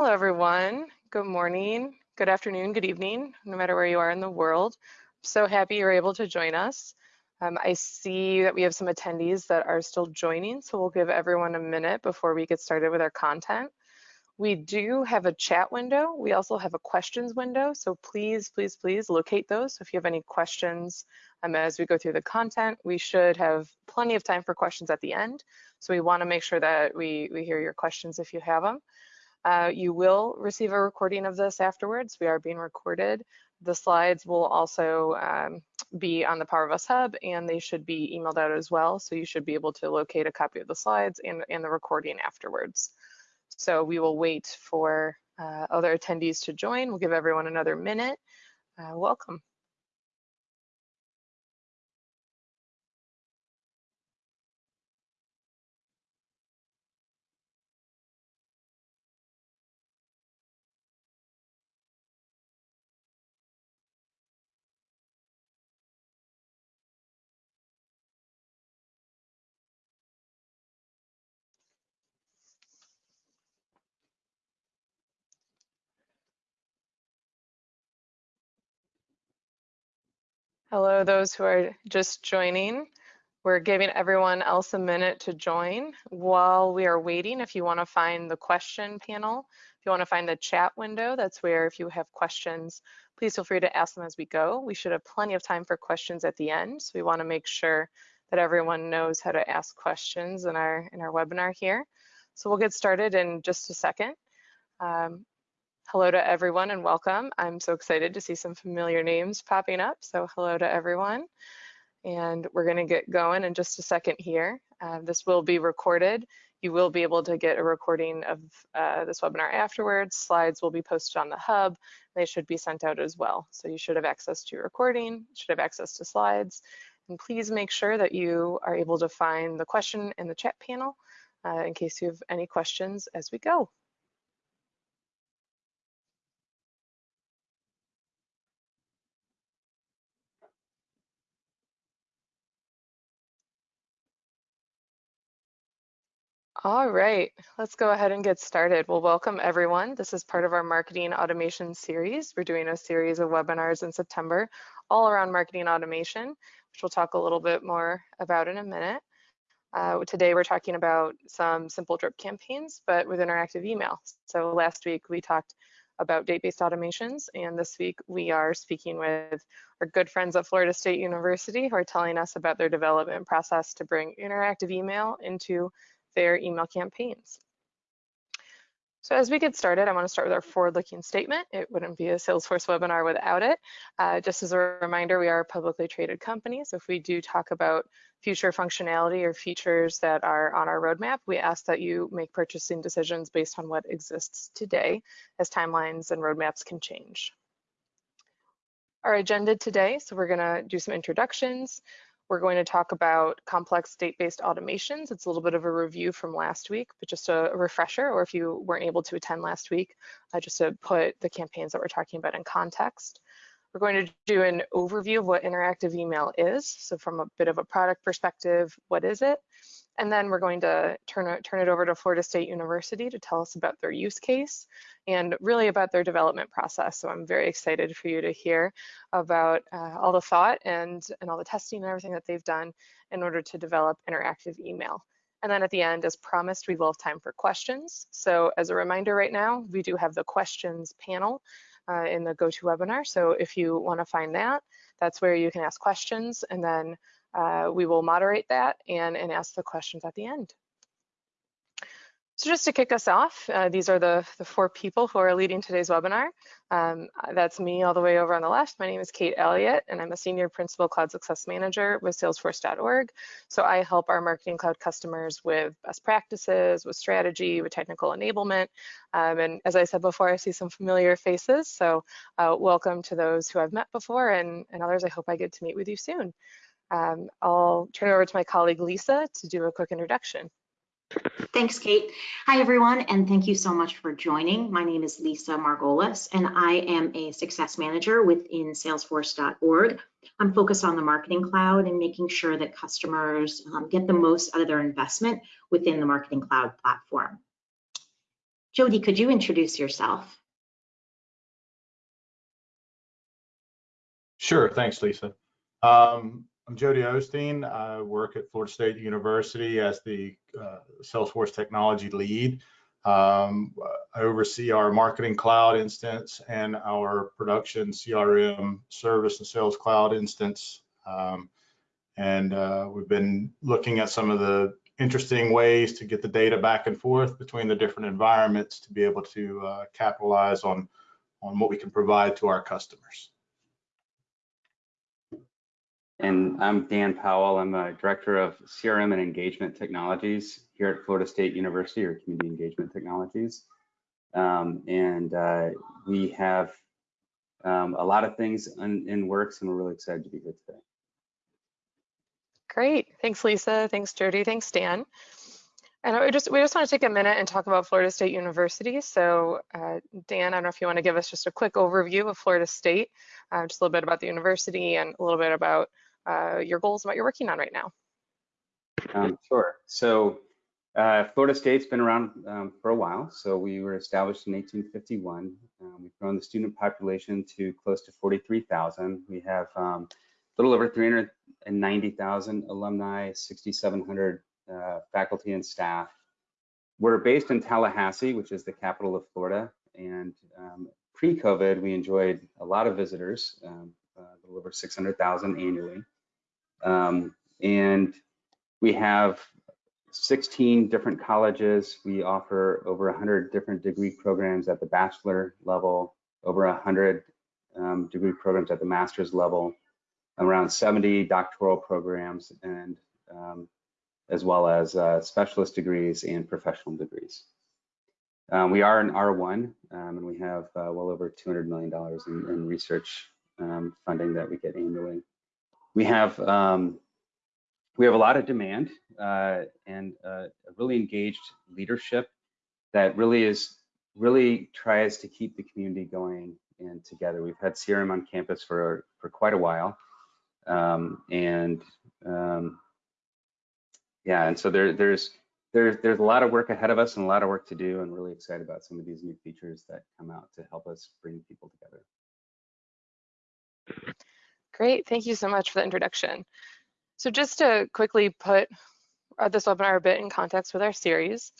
Hello, everyone. Good morning, good afternoon, good evening, no matter where you are in the world. I'm So happy you're able to join us. Um, I see that we have some attendees that are still joining, so we'll give everyone a minute before we get started with our content. We do have a chat window. We also have a questions window, so please, please, please locate those. So if you have any questions um, as we go through the content, we should have plenty of time for questions at the end. So we wanna make sure that we, we hear your questions if you have them. Uh, you will receive a recording of this afterwards. We are being recorded. The slides will also um, be on the Power of Us Hub and they should be emailed out as well. So you should be able to locate a copy of the slides and, and the recording afterwards. So we will wait for uh, other attendees to join. We'll give everyone another minute. Uh, welcome. Hello, those who are just joining. We're giving everyone else a minute to join. While we are waiting, if you want to find the question panel, if you want to find the chat window, that's where if you have questions, please feel free to ask them as we go. We should have plenty of time for questions at the end, so we want to make sure that everyone knows how to ask questions in our, in our webinar here. So we'll get started in just a second. Um, Hello to everyone and welcome. I'm so excited to see some familiar names popping up. So hello to everyone. And we're gonna get going in just a second here. Uh, this will be recorded. You will be able to get a recording of uh, this webinar afterwards. Slides will be posted on the hub. They should be sent out as well. So you should have access to your recording, should have access to slides. And please make sure that you are able to find the question in the chat panel uh, in case you have any questions as we go. All right, let's go ahead and get started. Well, welcome everyone. This is part of our marketing automation series. We're doing a series of webinars in September all around marketing automation, which we'll talk a little bit more about in a minute. Uh, today we're talking about some simple drip campaigns, but with interactive email. So last week we talked about date-based automations, and this week we are speaking with our good friends at Florida State University who are telling us about their development process to bring interactive email into their email campaigns. So as we get started, I want to start with our forward-looking statement. It wouldn't be a Salesforce webinar without it. Uh, just as a reminder, we are a publicly traded company, so if we do talk about future functionality or features that are on our roadmap, we ask that you make purchasing decisions based on what exists today, as timelines and roadmaps can change. Our agenda today, so we're gonna do some introductions, we're going to talk about complex date-based automations. It's a little bit of a review from last week, but just a, refresher, or if you weren't able to attend last week, uh, just to put the campaigns that we're talking about in context. We're going to do an overview of what interactive email is. So from a bit of a product perspective, what is it? And then we're going to turn it, turn it over to Florida State University to tell us about their use case and really about their development process. So I'm very excited for you to hear about uh, all the thought and, and all the testing and everything that they've done in order to develop interactive email. And then at the end, as promised, we will have time for questions. So as a reminder right now, we do have the questions panel uh, in the GoToWebinar. So if you wanna find that, that's where you can ask questions and then uh, we will moderate that and, and ask the questions at the end. So just to kick us off, uh, these are the, the four people who are leading today's webinar. Um, that's me all the way over on the left. My name is Kate Elliott, and I'm a Senior Principal Cloud Success Manager with Salesforce.org. So I help our Marketing Cloud customers with best practices, with strategy, with technical enablement. Um, and as I said before, I see some familiar faces. So uh, welcome to those who I've met before and, and others I hope I get to meet with you soon. Um, I'll turn it over to my colleague Lisa to do a quick introduction. Thanks, Kate. Hi, everyone, and thank you so much for joining. My name is Lisa Margolis, and I am a success manager within Salesforce.org. I'm focused on the Marketing Cloud and making sure that customers um, get the most out of their investment within the Marketing Cloud platform. Jody, could you introduce yourself? Sure, thanks, Lisa. Um, I'm Jody Osteen. I work at Florida State University as the uh, Salesforce technology lead. Um, I oversee our marketing cloud instance and our production CRM service and sales cloud instance. Um, and uh, we've been looking at some of the interesting ways to get the data back and forth between the different environments to be able to uh, capitalize on, on what we can provide to our customers. And I'm Dan Powell. I'm a director of CRM and engagement technologies here at Florida State University or Community Engagement Technologies. Um, and uh, we have um, a lot of things in, in works and we're really excited to be here today. Great. Thanks, Lisa. Thanks, Jody. Thanks, Dan. And we just we just want to take a minute and talk about Florida State University. So, uh, Dan, I don't know if you want to give us just a quick overview of Florida State, uh, just a little bit about the university and a little bit about uh, your goals and what you're working on right now. Um, sure. So uh, Florida State's been around um, for a while. So we were established in 1851. Um, we've grown the student population to close to 43,000. We have um, a little over 390,000 alumni, 6,700 uh, faculty and staff. We're based in Tallahassee, which is the capital of Florida. And um, pre-COVID, we enjoyed a lot of visitors, um, uh, a little over 600,000 annually. Um, and we have 16 different colleges. We offer over 100 different degree programs at the bachelor level, over 100 um, degree programs at the master's level, around 70 doctoral programs, and um, as well as uh, specialist degrees and professional degrees. Um, we are an R1, um, and we have uh, well over $200 million in, in research um, funding that we get annually. We have um, we have a lot of demand uh, and uh, a really engaged leadership that really is really tries to keep the community going and together. We've had CRM on campus for for quite a while, um, and um, yeah, and so there there's there's there's a lot of work ahead of us and a lot of work to do, and really excited about some of these new features that come out to help us bring people together. Great, thank you so much for the introduction. So just to quickly put uh, this webinar a bit in context with our series,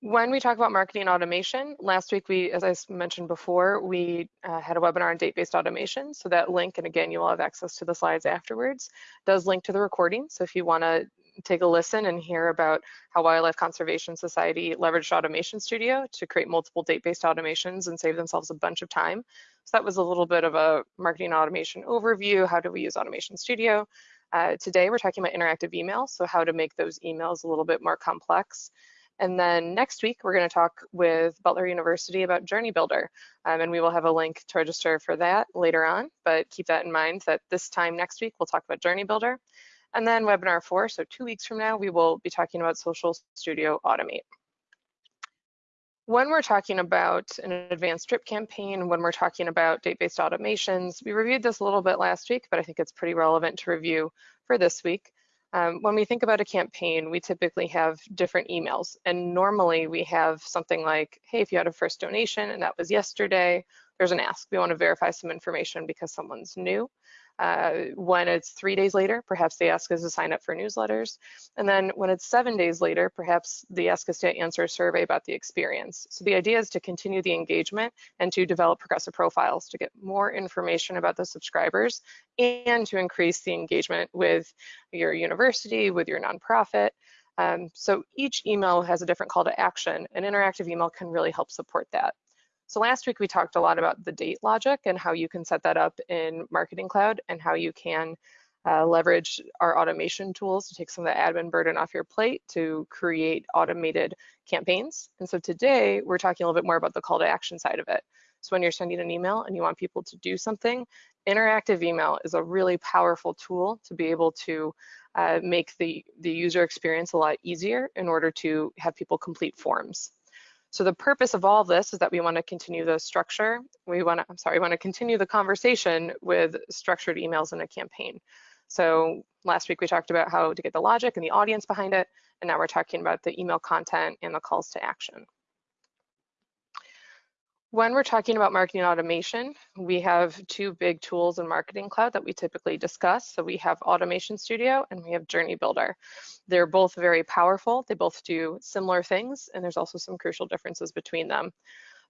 when we talk about marketing automation, last week we, as I mentioned before, we uh, had a webinar on date-based automation. So that link, and again, you will have access to the slides afterwards, does link to the recording. So if you wanna take a listen and hear about how Wildlife Conservation Society leveraged Automation Studio to create multiple date-based automations and save themselves a bunch of time. So that was a little bit of a marketing automation overview. How do we use Automation Studio? Uh, today, we're talking about interactive emails, so how to make those emails a little bit more complex. And then next week, we're going to talk with Butler University about Journey Builder, um, and we will have a link to register for that later on. But keep that in mind that this time next week, we'll talk about Journey Builder. And then webinar four, so two weeks from now, we will be talking about Social Studio Automate. When we're talking about an advanced drip campaign, when we're talking about date-based automations, we reviewed this a little bit last week, but I think it's pretty relevant to review for this week. Um, when we think about a campaign, we typically have different emails. And normally we have something like, hey, if you had a first donation and that was yesterday, there's an ask. We want to verify some information because someone's new. Uh, when it's three days later, perhaps they ask us to sign up for newsletters. And then when it's seven days later, perhaps they ask us to answer a survey about the experience. So the idea is to continue the engagement and to develop progressive profiles to get more information about the subscribers and to increase the engagement with your university, with your nonprofit. Um, so each email has a different call to action. An interactive email can really help support that. So last week we talked a lot about the date logic and how you can set that up in Marketing Cloud and how you can uh, leverage our automation tools to take some of the admin burden off your plate to create automated campaigns. And so today we're talking a little bit more about the call to action side of it. So when you're sending an email and you want people to do something, interactive email is a really powerful tool to be able to uh, make the, the user experience a lot easier in order to have people complete forms. So the purpose of all this is that we want to continue the structure. We want to, I'm sorry, we want to continue the conversation with structured emails in a campaign. So last week we talked about how to get the logic and the audience behind it, and now we're talking about the email content and the calls to action. When we're talking about marketing automation, we have two big tools in Marketing Cloud that we typically discuss. So we have Automation Studio and we have Journey Builder. They're both very powerful. They both do similar things, and there's also some crucial differences between them.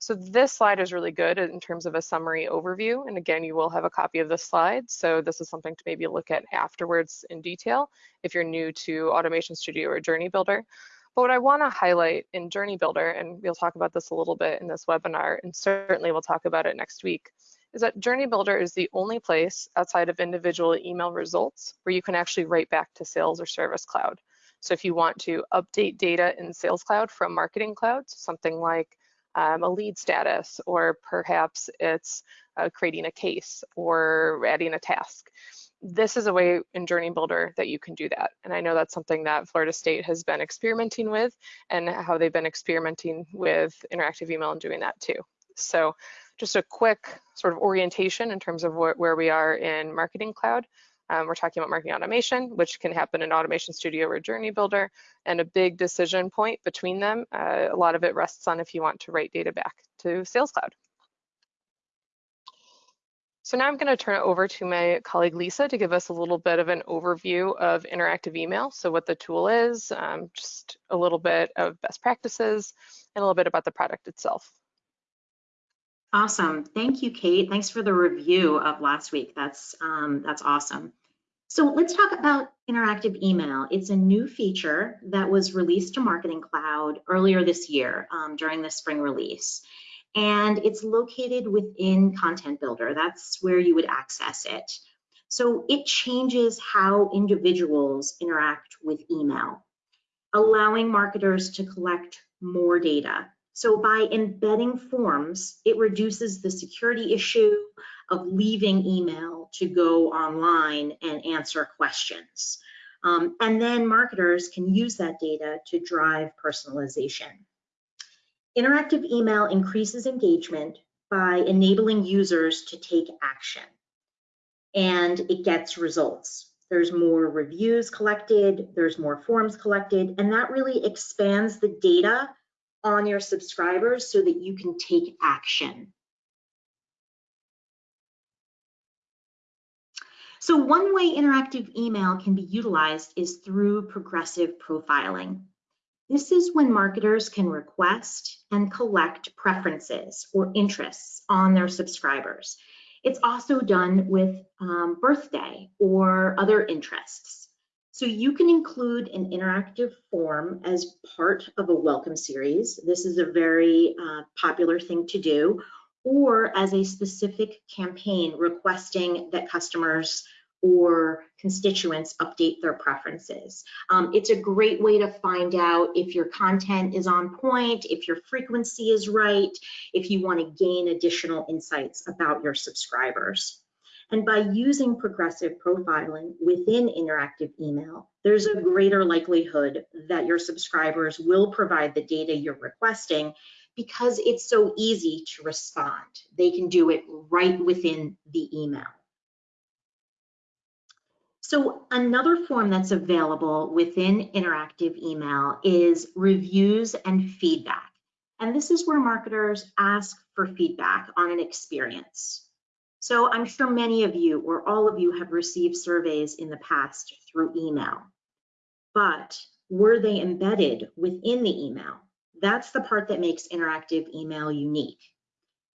So this slide is really good in terms of a summary overview. And again, you will have a copy of this slide. So this is something to maybe look at afterwards in detail if you're new to Automation Studio or Journey Builder. But what I want to highlight in Journey Builder, and we'll talk about this a little bit in this webinar, and certainly we'll talk about it next week, is that Journey Builder is the only place outside of individual email results where you can actually write back to Sales or Service Cloud. So if you want to update data in Sales Cloud from Marketing Cloud, something like um, a lead status, or perhaps it's uh, creating a case or adding a task this is a way in Journey Builder that you can do that. And I know that's something that Florida State has been experimenting with and how they've been experimenting with interactive email and doing that too. So just a quick sort of orientation in terms of wh where we are in Marketing Cloud. Um, we're talking about marketing automation, which can happen in Automation Studio or Journey Builder, and a big decision point between them. Uh, a lot of it rests on if you want to write data back to Sales Cloud. So now I'm going to turn it over to my colleague Lisa to give us a little bit of an overview of interactive email. So what the tool is, um, just a little bit of best practices, and a little bit about the product itself. Awesome. Thank you, Kate. Thanks for the review of last week. That's, um, that's awesome. So let's talk about interactive email. It's a new feature that was released to Marketing Cloud earlier this year um, during the spring release and it's located within Content Builder. That's where you would access it. So it changes how individuals interact with email, allowing marketers to collect more data. So by embedding forms, it reduces the security issue of leaving email to go online and answer questions. Um, and then marketers can use that data to drive personalization. Interactive email increases engagement by enabling users to take action and it gets results. There's more reviews collected, there's more forms collected, and that really expands the data on your subscribers so that you can take action. So one way interactive email can be utilized is through progressive profiling. This is when marketers can request and collect preferences or interests on their subscribers. It's also done with um, birthday or other interests. So you can include an interactive form as part of a welcome series. This is a very uh, popular thing to do, or as a specific campaign requesting that customers or constituents update their preferences. Um, it's a great way to find out if your content is on point, if your frequency is right, if you want to gain additional insights about your subscribers. And by using progressive profiling within interactive email, there's a greater likelihood that your subscribers will provide the data you're requesting because it's so easy to respond. They can do it right within the email. So another form that's available within interactive email is reviews and feedback. And this is where marketers ask for feedback on an experience. So I'm sure many of you or all of you have received surveys in the past through email, but were they embedded within the email? That's the part that makes interactive email unique.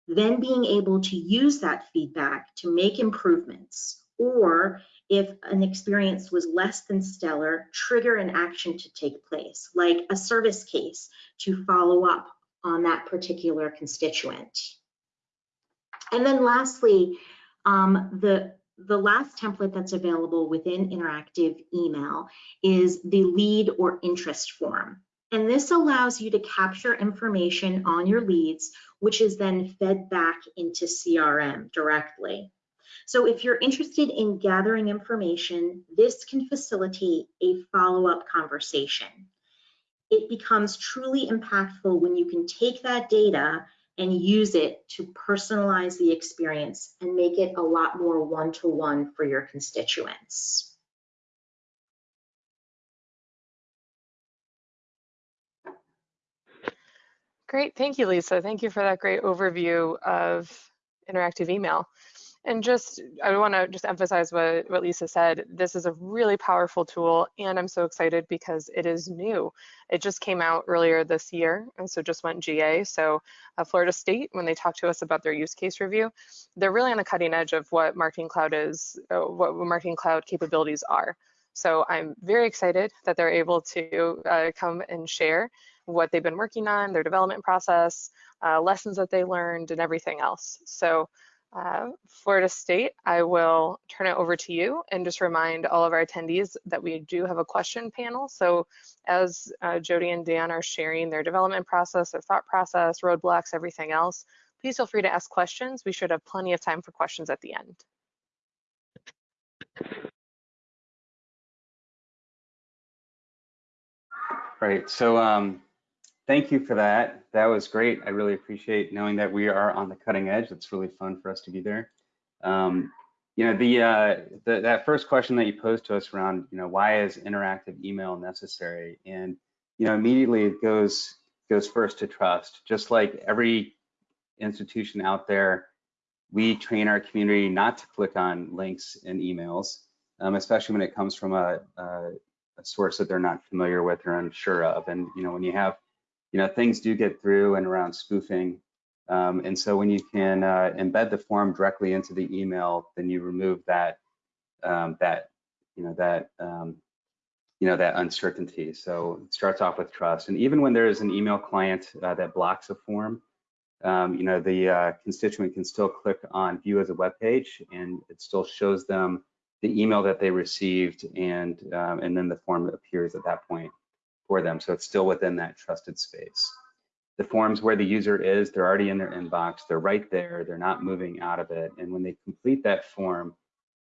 Then being able to use that feedback to make improvements or if an experience was less than stellar, trigger an action to take place, like a service case to follow up on that particular constituent. And then lastly, um, the, the last template that's available within interactive email is the lead or interest form. And this allows you to capture information on your leads, which is then fed back into CRM directly. So if you're interested in gathering information, this can facilitate a follow-up conversation. It becomes truly impactful when you can take that data and use it to personalize the experience and make it a lot more one-to-one -one for your constituents. Great, thank you, Lisa. Thank you for that great overview of interactive email. And just, I want to just emphasize what, what Lisa said. This is a really powerful tool, and I'm so excited because it is new. It just came out earlier this year, and so just went GA. So uh, Florida State, when they talk to us about their use case review, they're really on the cutting edge of what Marketing Cloud is, uh, what Marketing Cloud capabilities are. So I'm very excited that they're able to uh, come and share what they've been working on, their development process, uh, lessons that they learned, and everything else. So uh, Florida State, I will turn it over to you and just remind all of our attendees that we do have a question panel. So as uh, Jody and Dan are sharing their development process, their thought process, roadblocks, everything else, please feel free to ask questions. We should have plenty of time for questions at the end. Right, so um, thank you for that. That was great. I really appreciate knowing that we are on the cutting edge. It's really fun for us to be there. Um, you know, the, uh, the, that first question that you posed to us around, you know, why is interactive email necessary? And you know, immediately it goes goes first to trust. Just like every institution out there, we train our community not to click on links in emails, um, especially when it comes from a, a, a source that they're not familiar with or unsure of. And you know, when you have you know, things do get through and around spoofing. Um, and so when you can uh, embed the form directly into the email, then you remove that, um, that, you know, that, um, you know, that uncertainty. So it starts off with trust. And even when there is an email client uh, that blocks a form, um, you know, the uh, constituent can still click on view as a web page and it still shows them the email that they received and, um, and then the form appears at that point for them. So it's still within that trusted space. The forms where the user is, they're already in their inbox, they're right there, they're not moving out of it. And when they complete that form,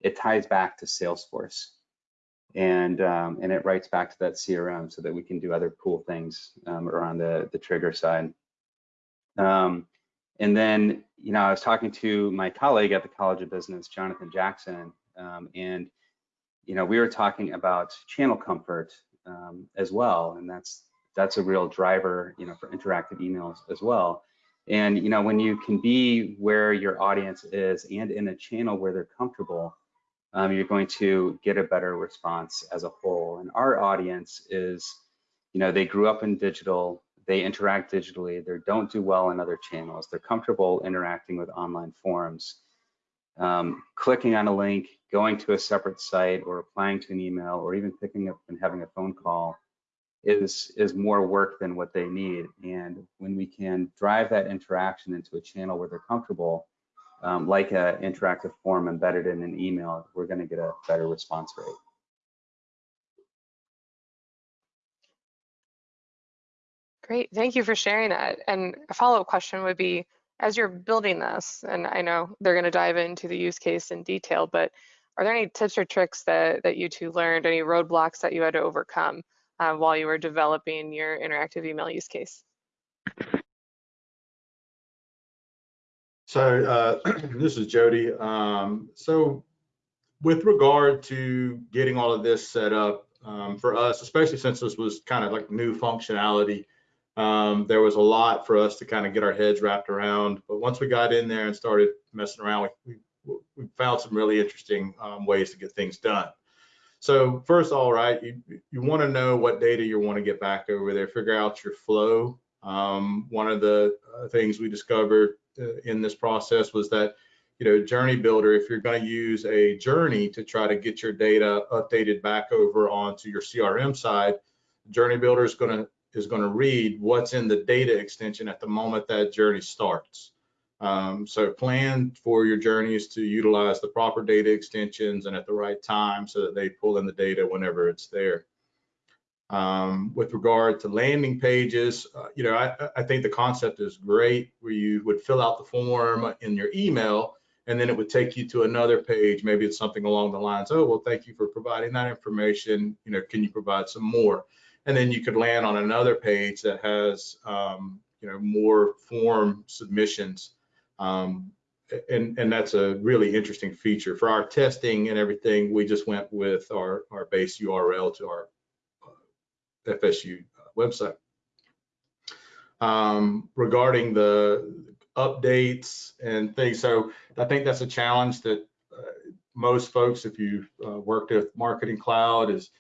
it ties back to Salesforce and um, and it writes back to that CRM so that we can do other cool things um, around the, the trigger side. Um, and then, you know, I was talking to my colleague at the College of Business, Jonathan Jackson, um, and, you know, we were talking about channel comfort um, as well, and that's that's a real driver, you know, for interactive emails as well. And you know, when you can be where your audience is and in a channel where they're comfortable, um, you're going to get a better response as a whole. And our audience is, you know, they grew up in digital, they interact digitally, they don't do well in other channels, they're comfortable interacting with online forums. Um, clicking on a link, going to a separate site or replying to an email or even picking up and having a phone call is is more work than what they need. And when we can drive that interaction into a channel where they're comfortable um, like an interactive form embedded in an email we're going to get a better response rate. Great, thank you for sharing that. And a follow-up question would be, as you're building this, and I know they're going to dive into the use case in detail, but are there any tips or tricks that, that you two learned, any roadblocks that you had to overcome uh, while you were developing your interactive email use case? So uh, this is Jody. Um, so with regard to getting all of this set up um, for us, especially since this was kind of like new functionality, um, there was a lot for us to kind of get our heads wrapped around. But once we got in there and started messing around, we, we found some really interesting um, ways to get things done. So first all, right, you, you want to know what data you want to get back over there, figure out your flow. Um, one of the uh, things we discovered uh, in this process was that, you know, Journey Builder, if you're going to use a journey to try to get your data updated back over onto your CRM side, Journey Builder is going to is going to read what's in the data extension at the moment that journey starts. Um, so plan for your journeys to utilize the proper data extensions and at the right time so that they pull in the data whenever it's there. Um, with regard to landing pages, uh, you know, I, I, think the concept is great where you would fill out the form in your email and then it would take you to another page. Maybe it's something along the lines, oh, well, thank you for providing that information. You know, can you provide some more? And then you could land on another page that has, um, you know, more form submissions um, and, and that's a really interesting feature. For our testing and everything, we just went with our, our base URL to our uh, FSU uh, website. um, regarding the updates and things. So I think that's a challenge that uh, most folks, if you've uh, worked with Marketing Cloud, is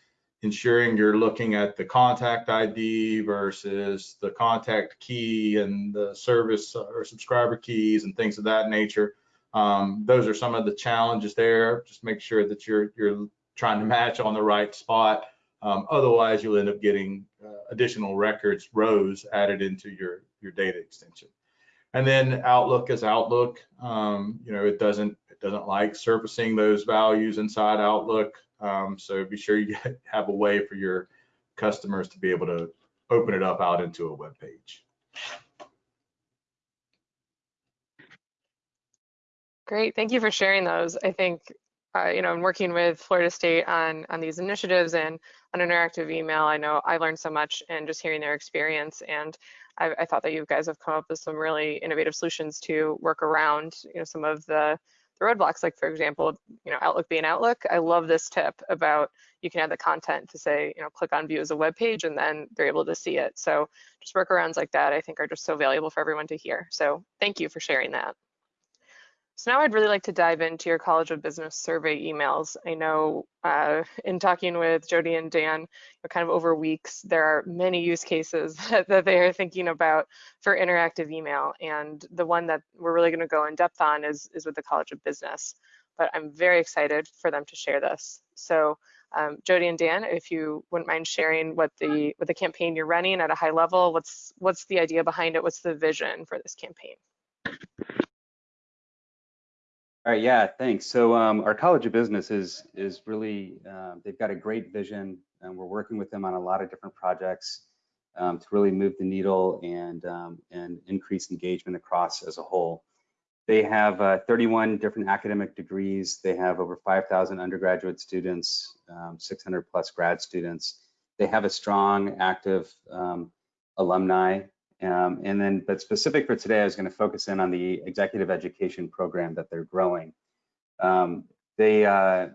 ensuring you're looking at the contact ID versus the contact key and the service or subscriber keys and things of that nature. Um, those are some of the challenges there. Just make sure that you're you're trying to match on the right spot. Um, otherwise, you'll end up getting uh, additional records rows added into your your data extension. And then Outlook is Outlook. Um, you know, it doesn't it doesn't like surfacing those values inside Outlook. Um, so be sure you have a way for your customers to be able to open it up out into a web page. Great, thank you for sharing those. I think, uh, you know, in working with Florida State on, on these initiatives and on interactive email, I know I learned so much and just hearing their experience. And I, I, thought that you guys have come up with some really innovative solutions to work around, you know, some of the, the roadblocks, like for example, you know, Outlook being Outlook. I love this tip about you can add the content to say, you know, click on view as a web page and then they're able to see it. So just workarounds like that, I think are just so valuable for everyone to hear. So thank you for sharing that. So now I'd really like to dive into your College of Business survey emails. I know uh, in talking with Jody and Dan, kind of over weeks, there are many use cases that, that, they are thinking about for interactive email. And the one that we're really gonna go in depth on is, is with the College of Business. But I'm very excited for them to share this. So um, Jody and Dan, if you wouldn't mind sharing what the what the campaign you're running at a high level, what's what's the idea behind it? What's the vision for this campaign? All right, yeah, thanks. So um, our College of Business is is really uh, they've got a great vision, and we're working with them on a lot of different projects um, to really move the needle and um, and increase engagement across as a whole. They have uh, 31 different academic degrees. They have over 5,000 undergraduate students, um, 600 plus grad students. They have a strong, active um, alumni um, and then, but specific for today, I was going to focus in on the executive education program that they're growing. Um, they, uh,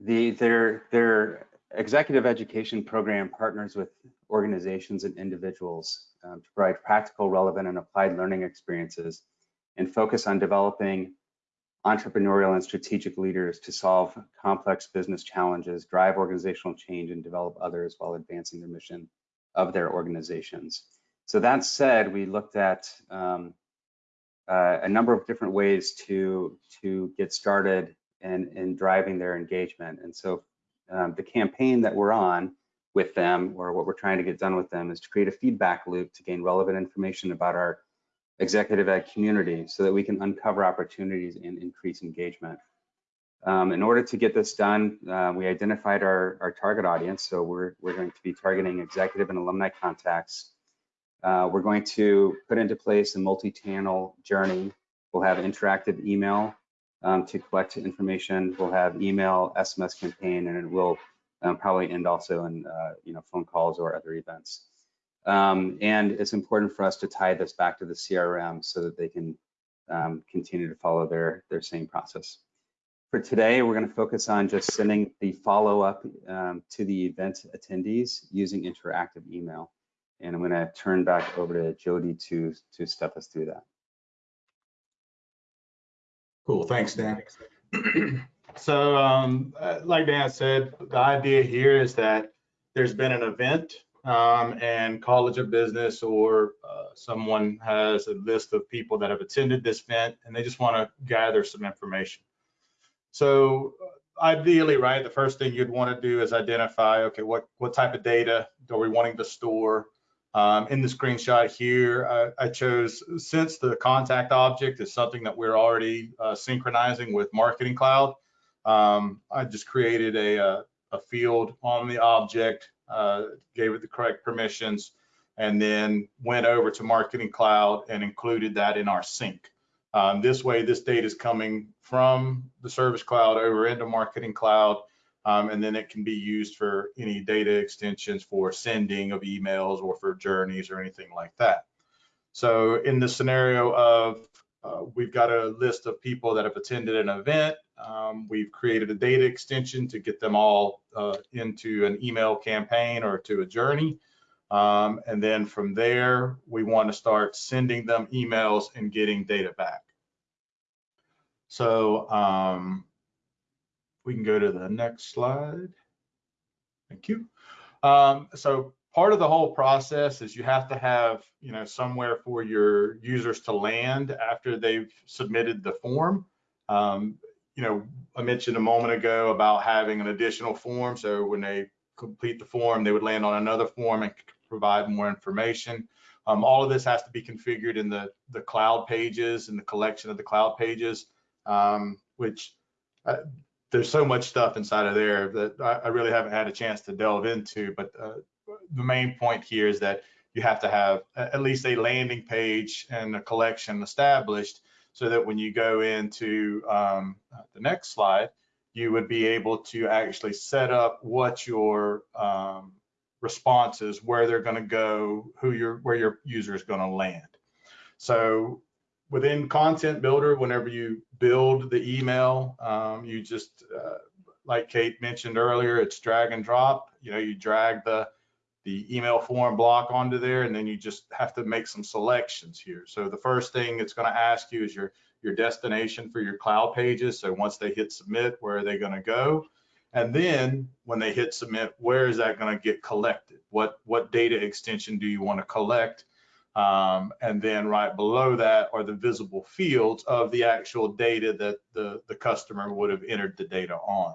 the, their, their executive education program partners with organizations and individuals um, to provide practical, relevant, and applied learning experiences and focus on developing entrepreneurial and strategic leaders to solve complex business challenges, drive organizational change, and develop others while advancing the mission of their organizations. So that said, we looked at um, uh, a number of different ways to to get started and in, in driving their engagement. And so um, the campaign that we're on with them, or what we're trying to get done with them, is to create a feedback loop to gain relevant information about our executive ed community so that we can uncover opportunities and increase engagement. Um, in order to get this done, uh, we identified our, our target audience. So we're, we're going to be targeting executive and alumni contacts. Uh, we're going to put into place a multi-channel journey. We'll have interactive email um, to collect information. We'll have email, SMS campaign, and it will um, probably end also in uh, you know phone calls or other events. Um, and it's important for us to tie this back to the CRM so that they can um, continue to follow their, their same process. For today, we're going to focus on just sending the follow-up um, to the event attendees using interactive email. And I'm going to turn back over to Jody to, to step us through that. Cool, thanks, Dan. so um, uh, like Dan said, the idea here is that there's been an event um, and College of Business or uh, someone has a list of people that have attended this event and they just want to gather some information. So uh, ideally, right, the first thing you'd want to do is identify, okay, what, what type of data are we wanting to store? Um, in the screenshot here, I, I, chose, since the contact object is something that we're already uh, synchronizing with Marketing Cloud, um, I just created a, a, uh, a field on the object gave it the correct permissions, and then went over to Marketing Cloud and included that in our sync. Um, this way, this data is coming from the Service Cloud over into Marketing Cloud, um, and then it can be used for any data extensions for sending of emails or for journeys or anything like that. So in the scenario of uh, we've got a list of people that have attended an event. Um, we've created a data extension to get them all uh, into an email campaign or to a journey. Um, and then from there, we want to start sending them emails and getting data back. So um, we can go to the next slide. Thank you. Um, so part of the whole process is you have to have, you know, somewhere for your users to land after they've submitted the form. Um, you know, I mentioned a moment ago about having an additional form. So when they complete the form, they would land on another form and provide more information. Um, all of this has to be configured in the, the cloud pages and the collection of the cloud pages, um, which uh, there's so much stuff inside of there that I, I, really haven't had a chance to delve into. But uh, the main point here is that you have to have at least a landing page and a collection established so that when you go into um, the next slide, you would be able to actually set up what your um, responses, where they're going to go, who your where your user is going to land. So within Content Builder, whenever you build the email, um, you just uh, like Kate mentioned earlier, it's drag and drop. You know, you drag the the email form block onto there, and then you just have to make some selections here. So the first thing it's going to ask you is your your destination for your cloud pages. So once they hit submit, where are they going to go? And then when they hit submit, where is that going to get collected? What what data extension do you want to collect? Um, and then right below that are the visible fields of the actual data that the, the customer would have entered the data on.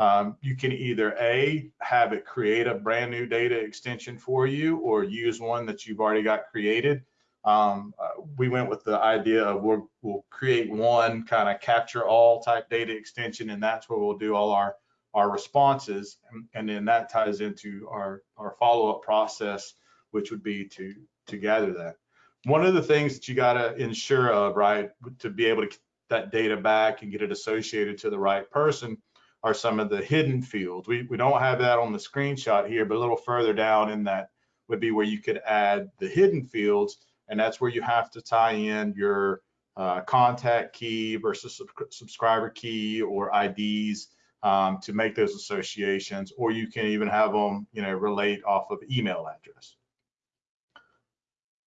Um, you can either A, have it create a brand new data extension for you or use one that you've already got created. Um, uh, we went with the idea of we'll, we'll create one kind of capture all type data extension and that's where we'll do all our, our responses. And, and then that ties into our, our follow-up process, which would be to, to gather that. One of the things that you got to ensure of, right, to be able to get that data back and get it associated to the right person are some of the hidden fields. We, we don't have that on the screenshot here, but a little further down in that would be where you could add the hidden fields. And that's where you have to tie in your uh, contact key versus sub subscriber key or IDs um, to make those associations, or you can even have them, you know, relate off of email address.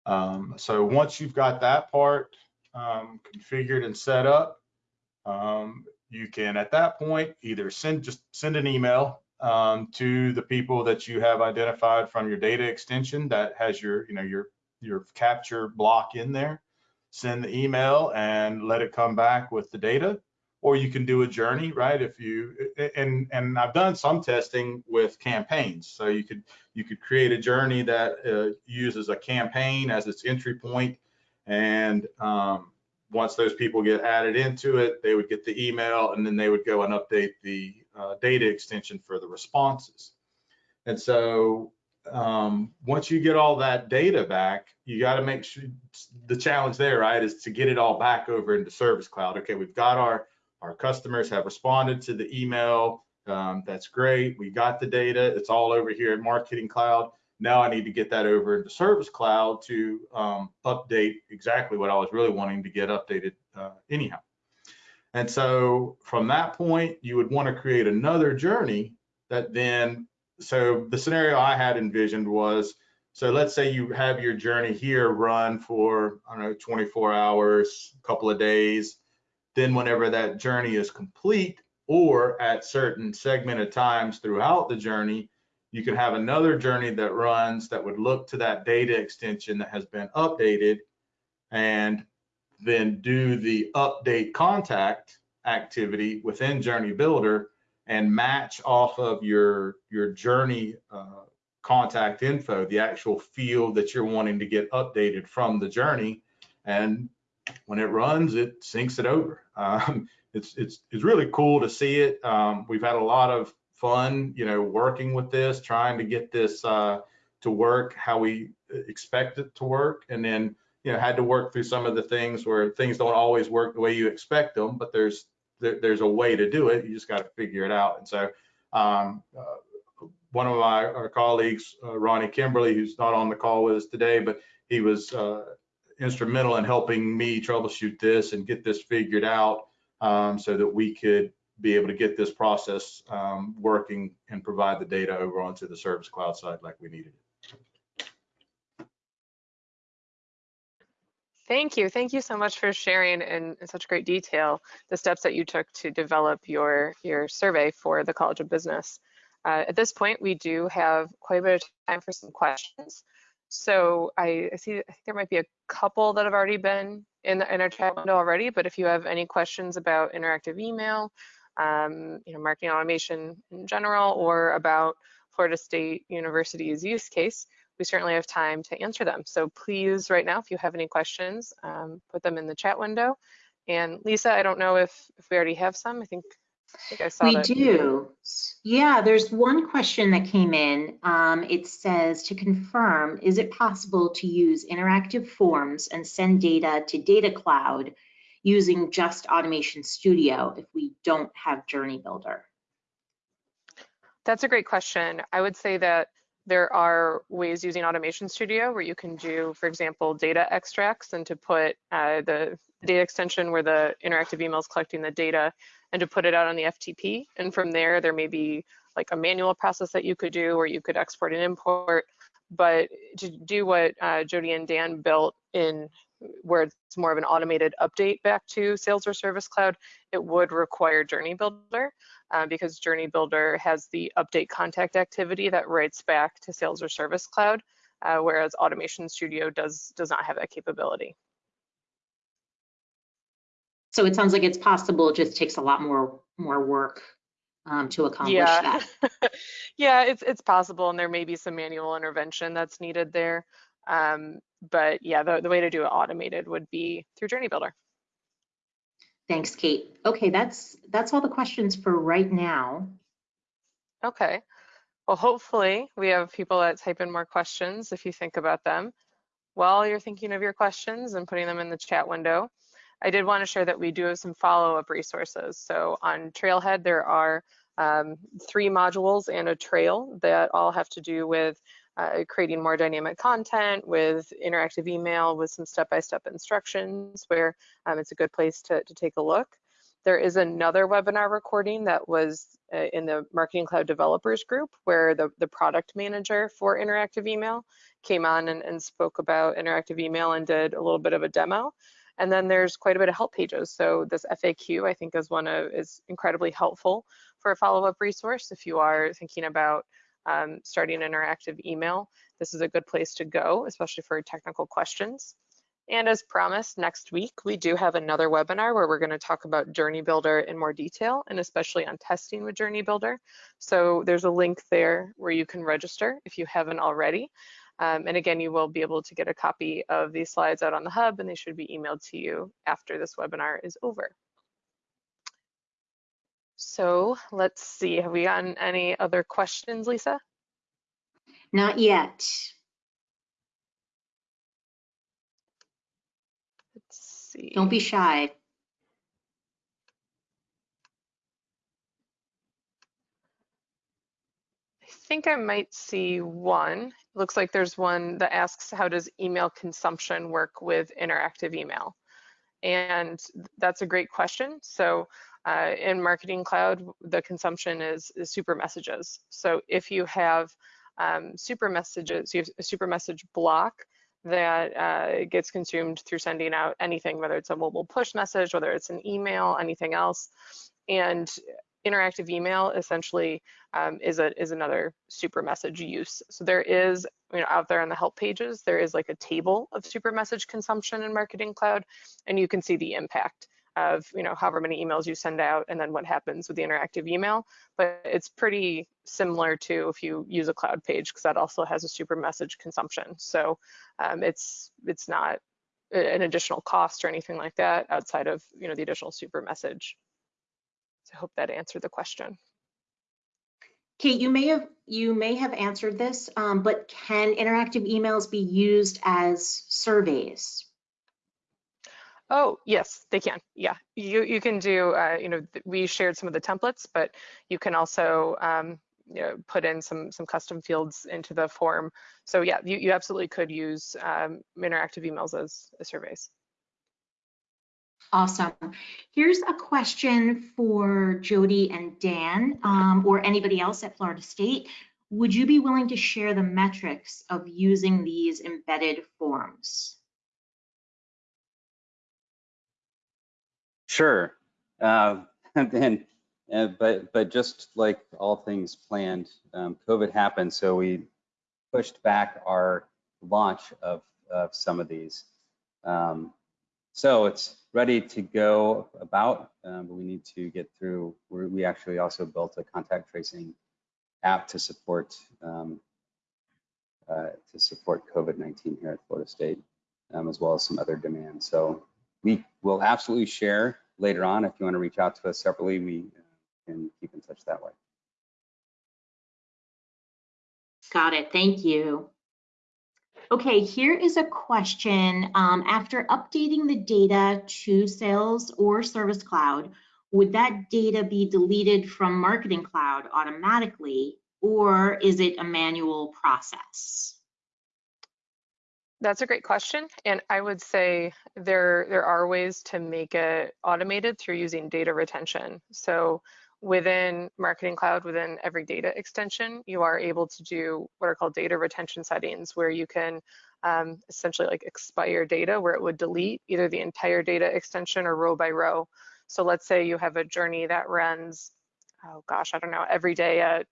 Um, so once you've got that part um, configured and set up, um, you can at that point either send just send an email um, to the people that you have identified from your data extension that has your you know your your capture block in there. Send the email and let it come back with the data or you can do a journey right? If you and and i've done some testing with campaigns. So you could you could create a journey that uh, uses a campaign as its entry point and um, once those people get added into it, they would get the email and then they would go and update the uh, data extension for the responses. And so um, once you get all that data back, you got to make sure the challenge there, right, is to get it all back over into Service Cloud. Okay, we've got our our customers have responded to the email. Um, that's great. We got the data. It's all over here in Marketing Cloud. Now I need to get that over into Service Cloud to um, update exactly what I was really wanting to get updated uh, anyhow. And so from that point, you would want to create another journey that then, so the scenario I had envisioned was, so let's say you have your journey here run for, I don't know, 24 hours, a couple of days. Then whenever that journey is complete or at certain segmented times throughout the journey, you could have another journey that runs that would look to that data extension that has been updated and then do the update contact activity within Journey Builder and match off of your, your journey uh, contact info, the actual field that you're wanting to get updated from the journey. And when it runs, it syncs it over. Um, it's, it's, it's really cool to see it. Um, we've had a lot of fun, you know, working with this, trying to get this uh, to work how we expect it to work. And then, you know, had to work through some of the things where things don't always work the way you expect them, but there's there, there's a way to do it. You just got to figure it out. And so um, uh, one of my our colleagues, uh, Ronnie Kimberly, who's not on the call with us today, but he was uh, instrumental in helping me troubleshoot this and get this figured out um, so that we could be able to get this process um, working and provide the data over onto the service cloud side like we needed it. Thank you. Thank you so much for sharing in, in such great detail the steps that you took to develop your, your survey for the College of Business. Uh, at this point, we do have quite a bit of time for some questions. So I, I see I think there might be a couple that have already been in, the, in our chat window already, but if you have any questions about interactive email um, you know, marketing automation in general, or about Florida State University's use case, we certainly have time to answer them. So please, right now, if you have any questions, um, put them in the chat window. And Lisa, I don't know if, if we already have some. I think, I I saw we that. do. Yeah, there's one question that came in. Um, it says to confirm, is it possible to use interactive forms and send data to Data Cloud using just Automation Studio if we don't have Journey Builder? That's a great question. I would say that there are ways using Automation Studio where you can do, for example, data extracts and to put uh, the data extension where the interactive email is collecting the data and to put it out on the FTP. And from there, there may be like a manual process that you could do or you could export and import. But to do what uh, Jody and Dan built in where it's more of an automated update back to Sales or Service Cloud, it would require Journey Builder uh, because Journey Builder has the update contact activity that writes back to Sales or Service Cloud, uh, whereas Automation Studio does, does not have that capability. So it sounds like it's possible, it just takes a lot more, more work um, to accomplish yeah. that. yeah, it's, it's possible, and there may be some manual intervention that's needed there. Um, but yeah, the, the way to do it automated would be through Journey Builder. Thanks, Kate. Okay, that's that's all the questions for right now. Okay. Well, hopefully we have people that type in more questions if you think about them. While you're thinking of your questions and putting them in the chat window, I did want to share that we do have some follow-up resources. So on Trailhead, there are um, three modules and a trail that all have to do with uh, creating more dynamic content with interactive email with some step-by-step -step instructions where um, it's a good place to, to take a look. There is another webinar recording that was uh, in the Marketing Cloud Developers group where the, the product manager for interactive email came on and, and spoke about interactive email and did a little bit of a demo. And then there's quite a bit of help pages. So this FAQ I think is one of is incredibly helpful for a follow-up resource if you are thinking about um, starting interactive email, this is a good place to go, especially for technical questions. And as promised, next week, we do have another webinar where we're gonna talk about Journey Builder in more detail and especially on testing with Journey Builder. So there's a link there where you can register if you haven't already. Um, and again, you will be able to get a copy of these slides out on the hub and they should be emailed to you after this webinar is over. So let's see, have we gotten any other questions, Lisa? Not yet. Let's see. Don't be shy. I think I might see one. It looks like there's one that asks how does email consumption work with interactive email? And that's a great question. So uh, in Marketing Cloud, the consumption is, is, super messages. So if you have um, super messages, you have a super message block that uh, gets consumed through sending out anything, whether it's a mobile push message, whether it's an email, anything else. And interactive email essentially um, is a is another super message use. So there is, you know, out there on the help pages, there is like a table of super message consumption in Marketing Cloud, and you can see the impact of, you know, however many emails you send out and then what happens with the interactive email. But it's pretty similar to if you use a cloud page because that also has a super message consumption. So um, it's it's not an additional cost or anything like that outside of, you know, the additional super message so I hope that answered the question. Kate, you may have you may have answered this, um, but can interactive emails be used as surveys? Oh, yes, they can. Yeah, you you can do. Uh, you know, we shared some of the templates, but you can also um, you know, put in some some custom fields into the form. So yeah, you, you absolutely could use um, interactive emails as, as surveys. Awesome. Here's a question for Jody and Dan um, or anybody else at Florida State. Would you be willing to share the metrics of using these embedded forms? Sure. Uh, and uh, but but just like all things planned, um, COVID happened, so we pushed back our launch of of some of these. Um, so it's ready to go about, um, but we need to get through. We're, we actually also built a contact tracing app to support um, uh, to support COVID-19 here at Florida State, um, as well as some other demands. So we will absolutely share later on. If you want to reach out to us separately, we can keep in touch that way. Got it. Thank you. Okay, here is a question. Um, after updating the data to Sales or Service Cloud, would that data be deleted from Marketing Cloud automatically, or is it a manual process? That's a great question. And I would say there, there are ways to make it automated through using data retention. So within Marketing Cloud, within every data extension, you are able to do what are called data retention settings, where you can um, essentially like expire data where it would delete either the entire data extension or row by row. So let's say you have a journey that runs, oh gosh, I don't know, every day at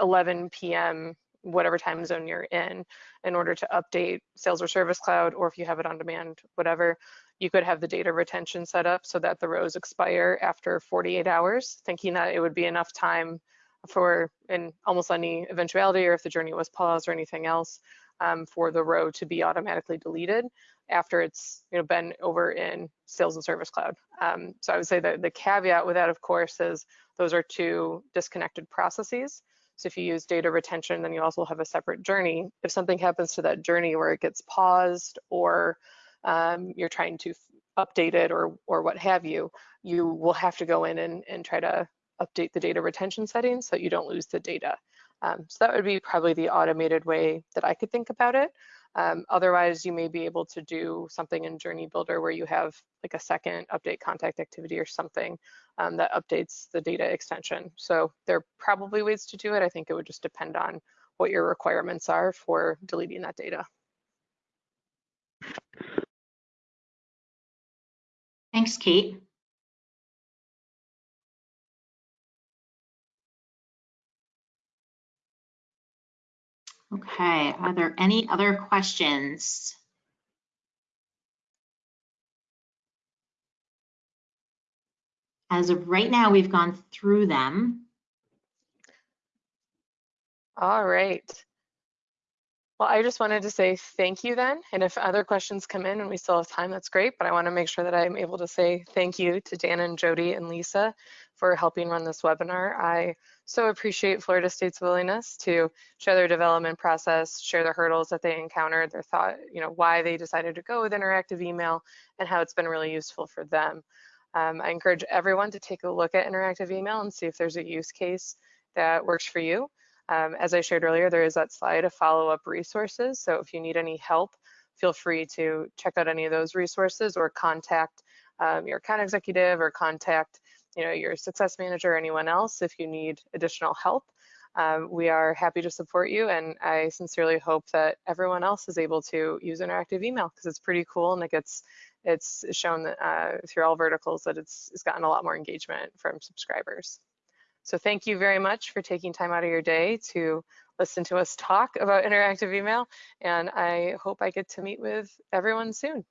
11 p.m whatever time zone you're in in order to update sales or service cloud or if you have it on demand whatever you could have the data retention set up so that the rows expire after 48 hours thinking that it would be enough time for in almost any eventuality or if the journey was paused or anything else um, for the row to be automatically deleted after it's you know been over in sales and service cloud. Um, so i would say that the caveat with that of course is those are two disconnected processes so if you use data retention, then you also have a separate journey. If something happens to that journey where it gets paused or um, you're trying to update it or, or what have you, you will have to go in and, and try to update the data retention settings so you don't lose the data. Um, so that would be probably the automated way that I could think about it. Um, otherwise, you may be able to do something in Journey Builder where you have like a second update contact activity or something um, that updates the data extension. So there are probably ways to do it. I think it would just depend on what your requirements are for deleting that data. Thanks, Kate. Okay, are there any other questions? As of right now, we've gone through them. All right. Well, I just wanted to say thank you then. And if other questions come in and we still have time, that's great. But I want to make sure that I'm able to say thank you to Dan and Jody and Lisa for helping run this webinar. I so appreciate Florida State's willingness to share their development process, share the hurdles that they encountered, their thought, you know, why they decided to go with interactive email and how it's been really useful for them. Um, I encourage everyone to take a look at interactive email and see if there's a use case that works for you. Um, as I shared earlier, there is that slide of follow-up resources. So if you need any help, feel free to check out any of those resources or contact um, your account executive or contact you know, your success manager or anyone else if you need additional help. Um, we are happy to support you and I sincerely hope that everyone else is able to use interactive email because it's pretty cool and it gets it's shown uh, through all verticals that it's, it's gotten a lot more engagement from subscribers. So thank you very much for taking time out of your day to listen to us talk about interactive email and I hope I get to meet with everyone soon.